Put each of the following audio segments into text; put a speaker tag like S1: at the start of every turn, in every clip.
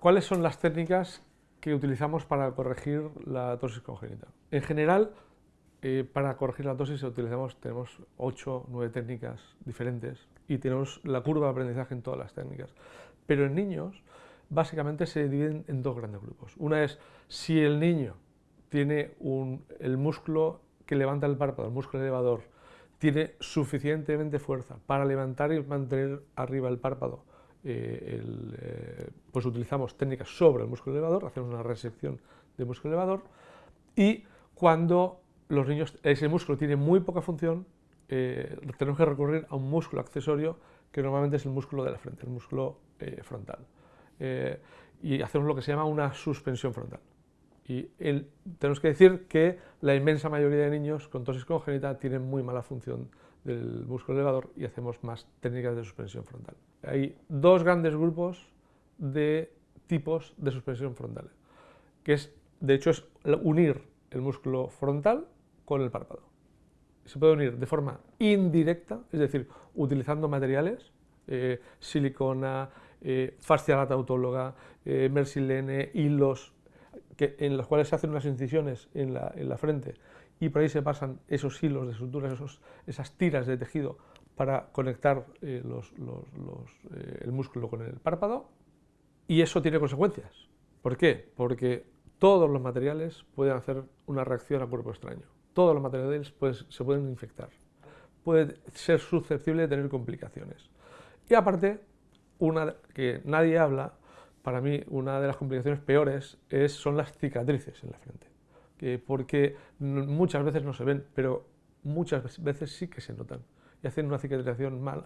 S1: ¿Cuáles son las técnicas que utilizamos para corregir la tosis congénita? En general, eh, para corregir la tosis utilizamos, tenemos 8 o 9 técnicas diferentes y tenemos la curva de aprendizaje en todas las técnicas. Pero en niños, básicamente se dividen en dos grandes grupos. Una es si el niño tiene el músculo que levanta el párpado, el músculo elevador, tiene suficientemente fuerza para levantar y mantener arriba el párpado, eh, eh, pues utilizamos técnicas sobre el músculo elevador, hacemos una resección del músculo elevador y cuando los niños, ese músculo tiene muy poca función, eh, tenemos que recurrir a un músculo accesorio que normalmente es el músculo de la frente, el músculo frontal. y hacemos lo que se llama una suspensión frontal. Y tenemos que decir que la inmensa mayoría de niños con tosis congénita tienen muy mala función del músculo elevador y hacemos más técnicas de suspensión frontal. Hay dos grandes grupos de tipos de suspensión frontal, que es, de hecho, es unir el músculo frontal con el párpado. Se puede unir de forma indirecta, es decir, utilizando materiales, eh, silicona, eh, fascia lata autóloga, eh, mersilene, hilos, que, en los cuales se hacen unas incisiones en la, en la frente y por ahí se pasan esos hilos de suturas, esos, esas tiras de tejido para conectar eh, los, los, eh, el músculo con el párpado y eso tiene consecuencias. ¿Por qué? Porque todos los materiales pueden hacer una reacción a cuerpo extraño. Todos los materiales pues, se pueden infectar. Puede ser susceptible de tener complicaciones. Y aparte, una que nadie habla, para mí una de las complicaciones peores es, son las cicatrices en la frente porque muchas veces no se ven, pero muchas veces sí que se notan y hacen una cicatrización mala.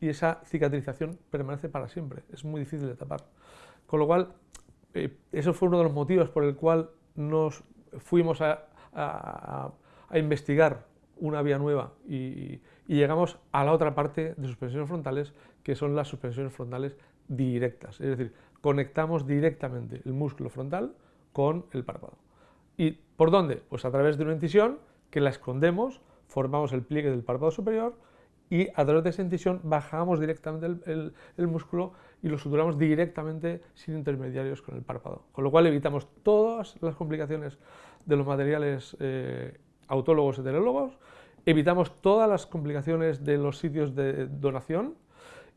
S1: Y esa cicatrización permanece para siempre, es muy difícil de tapar. Con lo cual, eh, eso fue uno de los motivos por el cual nos fuimos a, investigar una vía nueva y, y, llegamos a la otra parte de suspensiones frontales, que son las suspensiones frontales directas. Es decir, conectamos directamente el músculo frontal con el párpado. ¿Y por dónde? Pues a través de una incisión que la escondemos, formamos el pliegue del párpado superior y a través de esa incisión bajamos directamente el, músculo y lo suturamos directamente sin intermediarios con el párpado. Con lo cual evitamos todas las complicaciones de los materiales eh, autólogos heterólogos, evitamos todas las complicaciones de los sitios de donación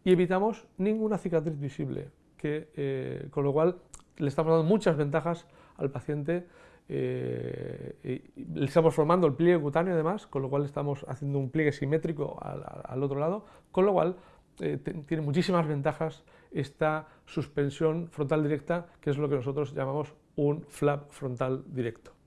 S1: y evitamos ninguna cicatriz visible, que, eh, con lo cual le estamos dando muchas ventajas al paciente eh, estamos formando el pliegue cutáneo además, con lo cual estamos haciendo un pliegue simétrico al, otro lado, con lo cual eh, tiene muchísimas ventajas esta suspensión frontal directa, que es lo que nosotros llamamos un flap frontal directo.